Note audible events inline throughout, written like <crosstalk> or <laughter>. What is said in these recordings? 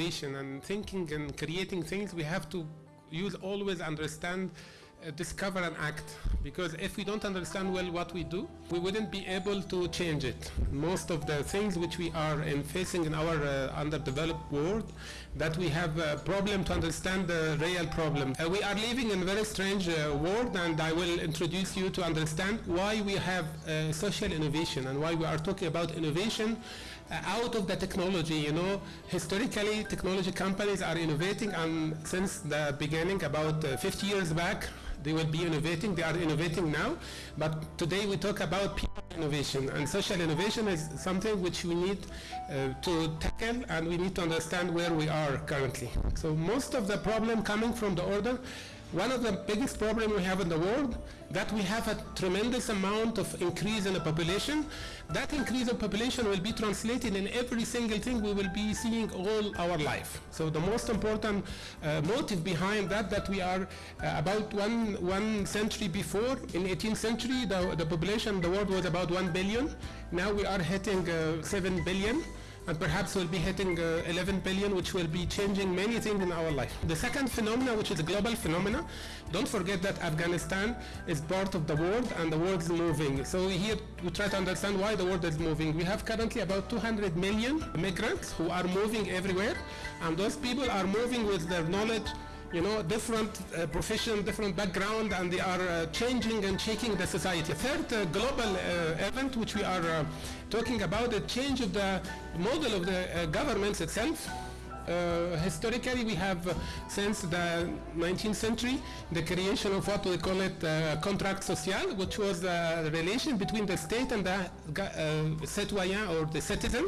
innovation and thinking and creating things, we have to use always understand uh, discover and act. Because if we don't understand well what we do we wouldn't be able to change it. Most of the things which we are in facing in our uh, underdeveloped world that we have a problem to understand the real problem. Uh, we are living in a very strange uh, world and I will introduce you to understand why we have uh, social innovation and why we are talking about innovation out of the technology you know historically technology companies are innovating and since the beginning about 50 years back they will be innovating. They are innovating now. But today we talk about people innovation. And social innovation is something which we need uh, to tackle and we need to understand where we are currently. So most of the problem coming from the order one of the biggest problems we have in the world that we have a tremendous amount of increase in the population. That increase of population will be translated in every single thing we will be seeing all our life. So the most important uh, motive behind that that we are uh, about one one century before in 18th century the, the population in the world was about 1 billion. Now we are hitting uh, 7 billion and perhaps we'll be hitting uh, 11 billion which will be changing many things in our life. The second phenomena which is a global phenomena, don't forget that Afghanistan is part of the world and the world is moving. So here we try to understand why the world is moving. We have currently about 200 million migrants who are moving everywhere and those people are moving with their knowledge you know, different uh, profession, different background, and they are uh, changing and shaking the society. Third uh, global uh, event which we are uh, talking about, the change of the model of the uh, governments itself. historically, we have, since the 19th century, the creation of what we call it contract social, which was the relation between the state and the citoyen or the citizen,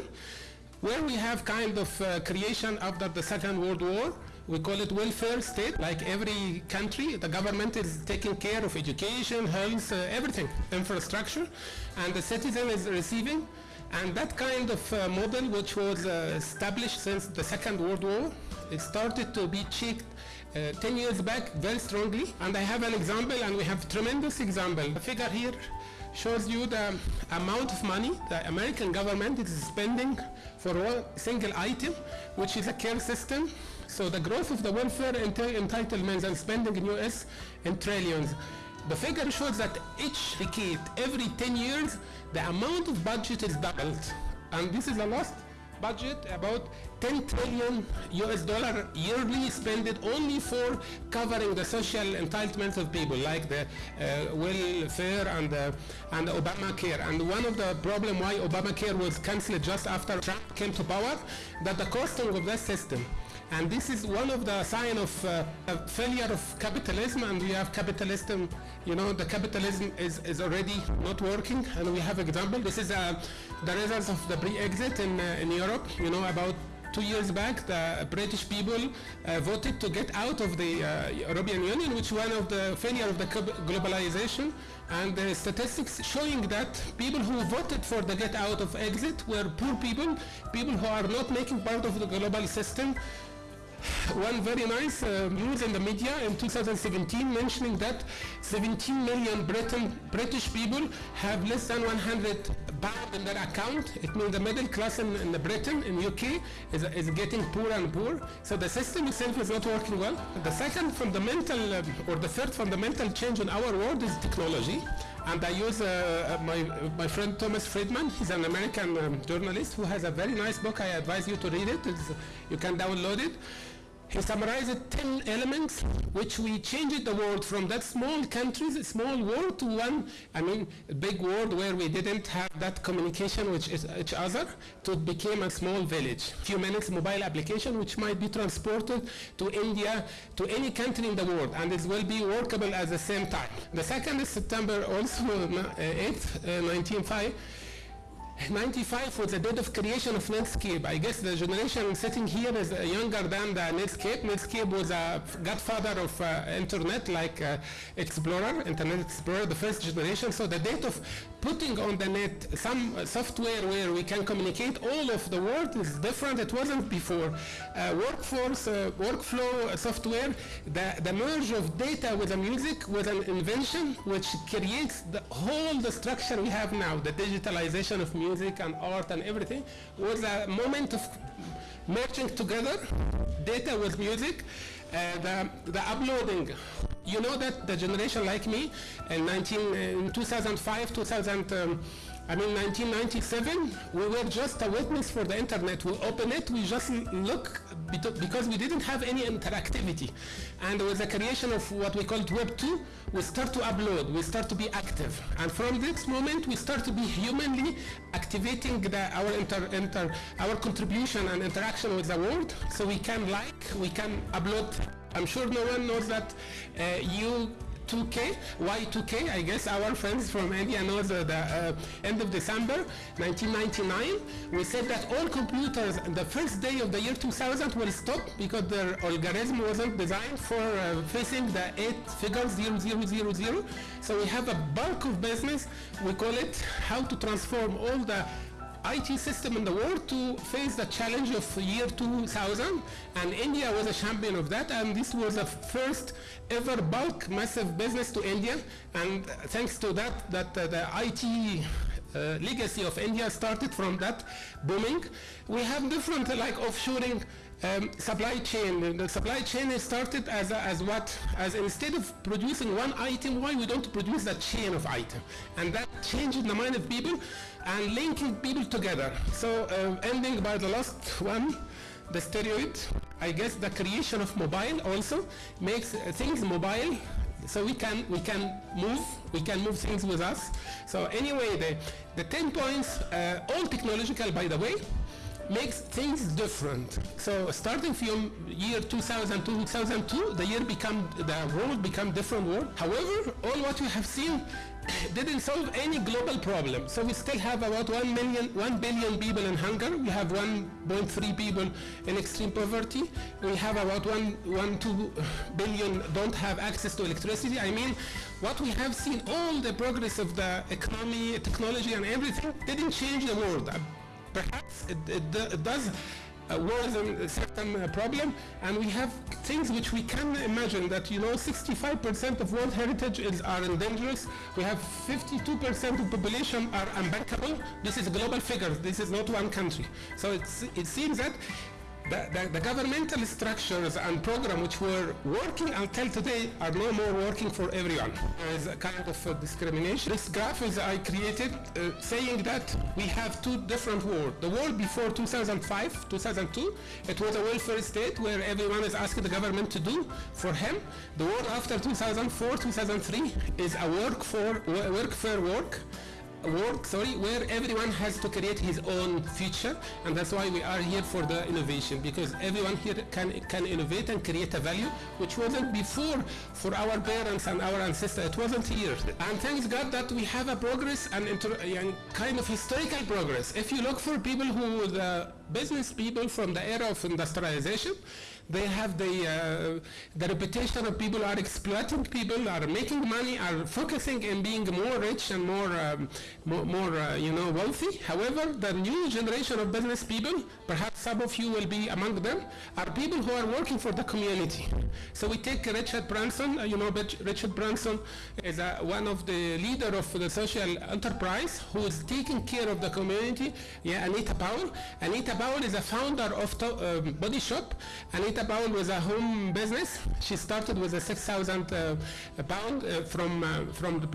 where we have kind of creation after the Second World War, we call it welfare state. Like every country, the government is taking care of education, health, uh, everything, infrastructure, and the citizen is receiving. And that kind of uh, model, which was uh, established since the Second World War, it started to be checked uh, 10 years back very strongly. And I have an example, and we have tremendous example. Figure here shows you the amount of money the American government is spending for one single item, which is a care system so the growth of the welfare entitlements and spending in US in trillions. The figure shows that each decade, every 10 years, the amount of budget is doubled. And this is the last budget, about 10 trillion US dollar yearly spent only for covering the social entitlements of people like the uh, welfare and, uh, and Obamacare. And one of the problem why Obamacare was cancelled just after Trump came to power, that the costing of that system and this is one of the sign of uh, failure of capitalism and we have capitalism, you know, the capitalism is, is already not working and we have example. This is uh, the results of the Brexit in, uh, in Europe, you know, about two years back, the British people uh, voted to get out of the uh, European Union, which was one of the failure of the globalization. And the statistics showing that people who voted for the get out of exit were poor people, people who are not making part of the global system, one very nice uh, news in the media in 2017 mentioning that 17 million Britain, British people have less than 100 pound in their account. It means the middle class in, in Britain, in UK, is, is getting poorer and poorer. So the system itself is not working well. The second fundamental, um, or the third fundamental change in our world is technology. And I use uh, uh my, my friend Thomas Friedman. He's an American um, journalist who has a very nice book. I advise you to read it. It's, you can download it. He summarized 10 elements which we changed the world from that small countries, small world to one, I mean, big world where we didn't have that communication with each other to become a small village. Few minutes mobile application which might be transported to India, to any country in the world, and it will be workable at the same time. The second is September also <laughs> uh, 8th, uh, 1905. 95 was the date of creation of Netscape. I guess the generation sitting here is younger than the Netscape. Netscape was a godfather of uh, internet like uh, Explorer, Internet Explorer, the first generation. So the date of putting on the net some uh, software where we can communicate all of the world is different. It wasn't before. Uh, workforce, uh, workflow software, the, the merge of data with the music was an invention which creates the whole the structure we have now, the digitalization of music music and art and everything was a moment of merging together data with music, uh, the, the uploading. You know that the generation like me in, 19, in 2005, 2000, um, I mean 1997, we were just a witness for the internet. We open it, we just look because we didn't have any interactivity. And with the creation of what we called Web 2, we start to upload, we start to be active. And from this moment, we start to be humanly activating the, our, inter, inter, our contribution and interaction with the world. So we can like, we can upload. I'm sure no one knows that uh, you 2K, Y2K, I guess our friends from India know the, uh, end of December 1999. We said that all computers the first day of the year 2000 will stop because their algorithm wasn't designed for uh, facing the eight figures 0000. So we have a bulk of business, we call it how to transform all the IT system in the world to face the challenge of year 2000 and India was a champion of that and this was the first ever bulk massive business to India and thanks to that that uh, the IT uh, legacy of India started from that booming. We have different uh, like offshoring um, supply chain. The supply chain started as, a, as what? As instead of producing one item, why we don't produce a chain of items? And that changes the mind of people and linking people together. So uh, ending by the last one, the steroid, I guess the creation of mobile also makes things mobile so we can we can move we can move things with us so anyway the the 10 points uh, all technological by the way makes things different. So starting from year 2000 2002, the year become, the world become different world. However, all what we have seen <coughs> didn't solve any global problem. So we still have about 1 million, 1 billion people in hunger. We have 1.3 people in extreme poverty. We have about 1, 1, 2 billion don't have access to electricity. I mean, what we have seen, all the progress of the economy, technology and everything didn't change the world perhaps it, it, it does uh, worsen a certain uh, problem and we have things which we can imagine that you know 65% of world heritage is are endangered we have 52% of population are unbankable. This is global figures this is not one country. So it seems that the, the, the, governmental structures and programs which were working until today are no more working for everyone. There is a kind of a discrimination. This graph is I created uh, saying that we have two different worlds. The world before 2005, 2002, it was a welfare state where everyone is asking the government to do for him. The world after 2004, 2003 is a work for work for work work, sorry, where everyone has to create his own future, and that's why we are here for the innovation, because everyone here can, can innovate and create a value, which wasn't before for our parents and our ancestors. It wasn't here. And thanks God that we have a progress and, and kind of historical progress. If you look for people who, the business people from the era of industrialization, they have the, uh, the reputation of people are exploiting people, are making money, are focusing in being more rich and more, um, more, more uh, you know, wealthy. However, the new generation of business people, perhaps some of you will be among them, are people who are working for the community. So we take Richard Branson, uh, you know, Richard Branson is one of the leader of the social enterprise who is taking care of the community. Yeah, Anita Powell. Anita Powell is a founder of um, Body Shop. Anita Anita Powell was a home business. She started with a 6,000 uh, pound uh, from, uh, from the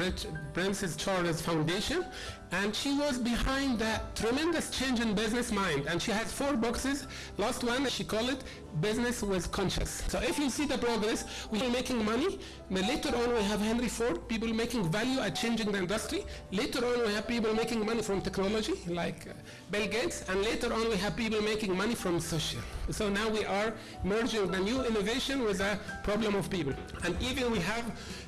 Princess Charles Foundation and she was behind that tremendous change in business mind. And she has four boxes. Last one she called it business with conscious. So if you see the progress we are making money. But later on we have henry ford people making value at changing the industry. Later on we have people making money from technology like uh, bill gates. And later on we have people making money from social. So now we are merging the new innovation with a problem of people. And even we have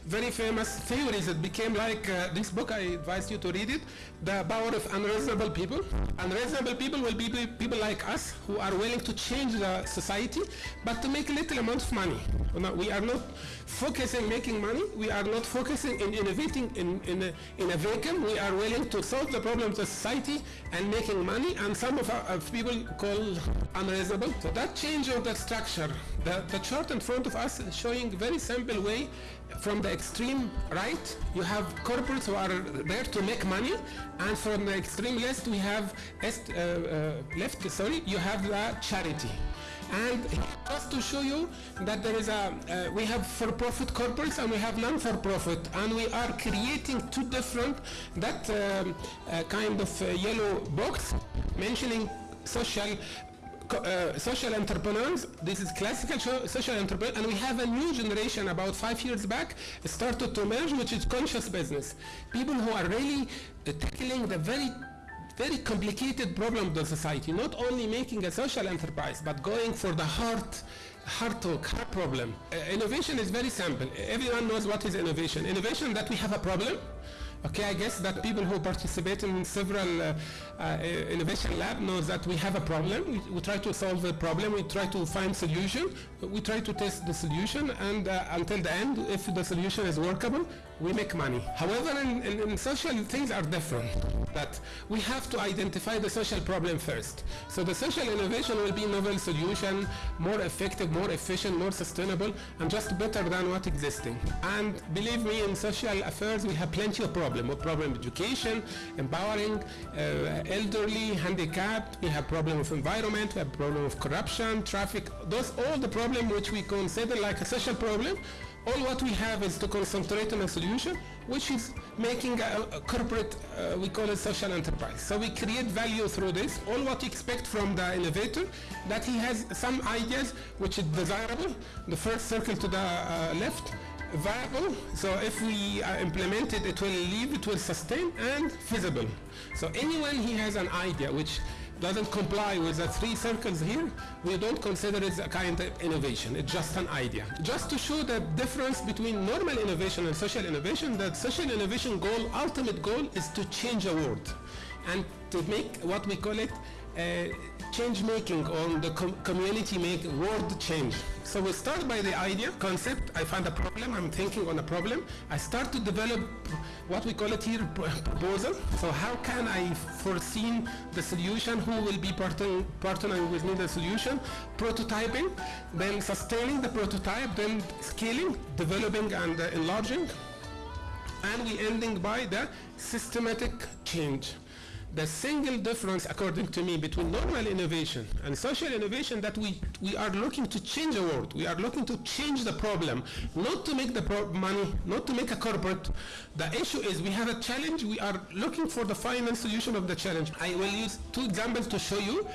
very famous theories that became like uh, this book I advise you to read it the power of unreasonable people. Unreasonable people will be people like us who are willing to change the society, but to make little amount of money. We are not focusing making money. We are not focusing in innovating in, in, a, in a vacuum. We are willing to solve the problems of society and making money, and some of our of people call unreasonable. So that change of the structure, the, the chart in front of us is showing very simple way from the extreme right, you have corporates who are there to make money, And from the extreme left, we have est, uh, uh, left. Sorry, you have the charity. And just to show you that there is a, uh, we have for-profit corporates and we have non-for-profit, and we are creating two different, that um, uh, kind of uh, yellow box mentioning social uh, social entrepreneurs. This is classical social entrepreneur, and we have a new generation about five years back started to emerge, which is conscious business. People who are really uh, tackling the very very complicated problem of the society, not only making a social enterprise, but going for the heart, heart talk, heart problem. Uh, innovation is very simple. Everyone knows what is innovation. Innovation that we have a problem, Okay, I guess that people who participate in several uh, uh, innovation lab knows that we have a problem. We, we, try to solve a problem. We try to find solution. We try to test the solution, and uh, until the end, if the solution is workable, we make money. However, in, in, in, social things are different. That we have to identify the social problem first. So the social innovation will be novel solution, more effective, more efficient, more sustainable, and just better than what existing. And believe me, in social affairs, we have plenty of problems. We problem education, empowering, uh, elderly, handicapped. We have problem of environment. We have problem of corruption, traffic. Those all the problem which we consider like a social problem all what we have is to concentrate on a solution which is making a, a corporate, uh, we call it social enterprise. So we create value through this. All what we expect from the innovator, that he has some ideas which is desirable. The first circle to the uh, left, viable. So if we uh, implement it, it will live, it will sustain, and feasible. So anyone he has an idea which doesn't comply with the three circles here, we don't consider it a kind of innovation. It's just an idea. Just to show the difference between normal innovation and social innovation, that social innovation goal, ultimate goal, is to change a world and to make what we call it change making on the com community make world change. So we start by the idea, concept, I find a problem, I'm thinking on a problem. I start to develop what we call it here proposal. So how can I foresee the solution, who will be partnering, partnering with me the solution, prototyping, then sustaining the prototype, then scaling, developing and uh, enlarging, and we ending by the systematic change the single difference, according to me, between normal innovation and social innovation that we, we are looking to change the world. We are looking to change the problem, not to make the money, not to make a corporate. The issue is we have a challenge. We are looking for the final solution of the challenge. I will use two examples to show you.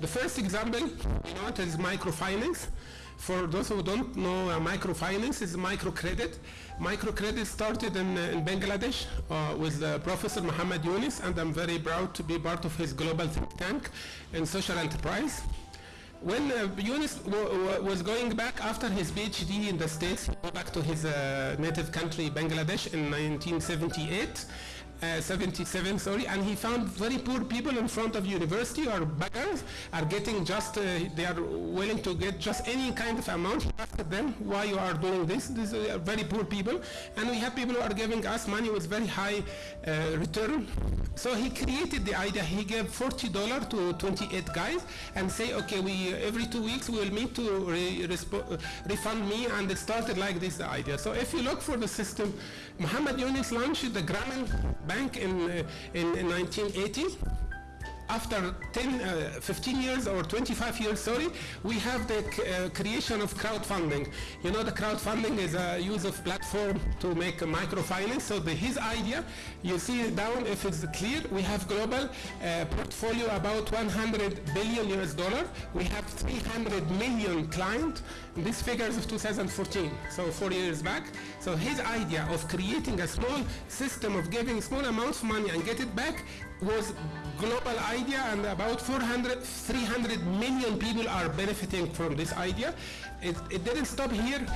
The first example, you know, is microfinance. For those who don't know, uh, microfinance is microcredit. Microcredit started in, uh, in Bangladesh uh, with uh, Professor Muhammad Yunus, and I'm very proud to be part of his global think tank in social enterprise. When uh, Yunus was going back after his PhD in the States, he went back to his uh, native country, Bangladesh, in 1978. Uh, 77, sorry, and he found very poor people in front of university or beggars are getting just, uh, they are willing to get just any kind of amount. He asked them why you are doing this. These are very poor people. And we have people who are giving us money with very high uh, return. So he created the idea. He gave $40 to 28 guys and say, okay, we every two weeks we will meet to re refund me. And it started like this, idea. So if you look for the system, Muhammad Yunus launched the Grameen Bank in, uh, in, in 1980 after 10, uh, 15 years or 25 years, sorry, we have the uh, creation of crowdfunding. You know, the crowdfunding is a use of platform to make a microfinance. So the, his idea, you see down if it's clear, we have global uh, portfolio about 100 billion US dollar. We have 300 million client. These figures of 2014, so four years back. So his idea of creating a small system of giving small amounts of money and get it back was global idea and about 400, 300 million people are benefiting from this idea. It, it didn't stop here.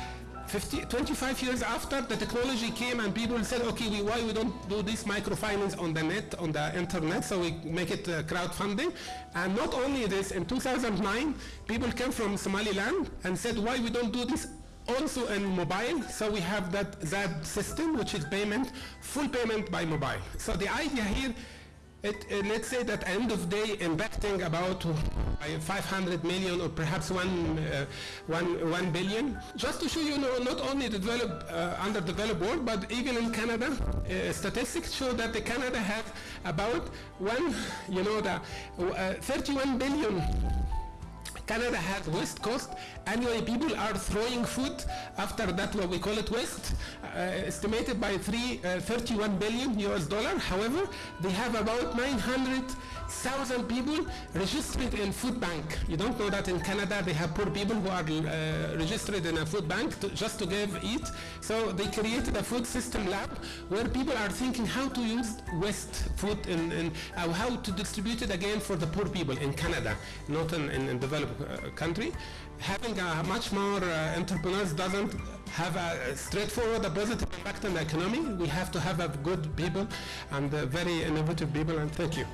50, 25 years after the technology came and people said, okay, we, why we don't do this microfinance on the net, on the internet, so we make it uh, crowdfunding. And not only this, in 2009, people came from Somaliland and said, why we don't do this also in mobile, so we have that, that system, which is payment, full payment by mobile. So the idea here It, uh, let's say that end of day impacting about uh, 500 million or perhaps one, uh, one, 1 billion. Just to show you know, not only the developed, uh, underdeveloped world, but even in Canada, uh, statistics show that the Canada has about one, you know, the uh, 31 billion Canada has West Coast. Annually, people are throwing food. After that, what we call it waste, uh, estimated by three, uh, 31 billion US dollar. However, they have about 900,000 people registered in food bank. You don't know that in Canada they have poor people who are uh, registered in a food bank to, just to give eat. So they created a food system lab where people are thinking how to use waste food and, and uh, how to distribute it again for the poor people in Canada, not in, in, in developed country. Having a much more uh, entrepreneurs doesn't have a straightforward a positive impact on the economy. We have to have a good people and uh, very innovative people and thank you.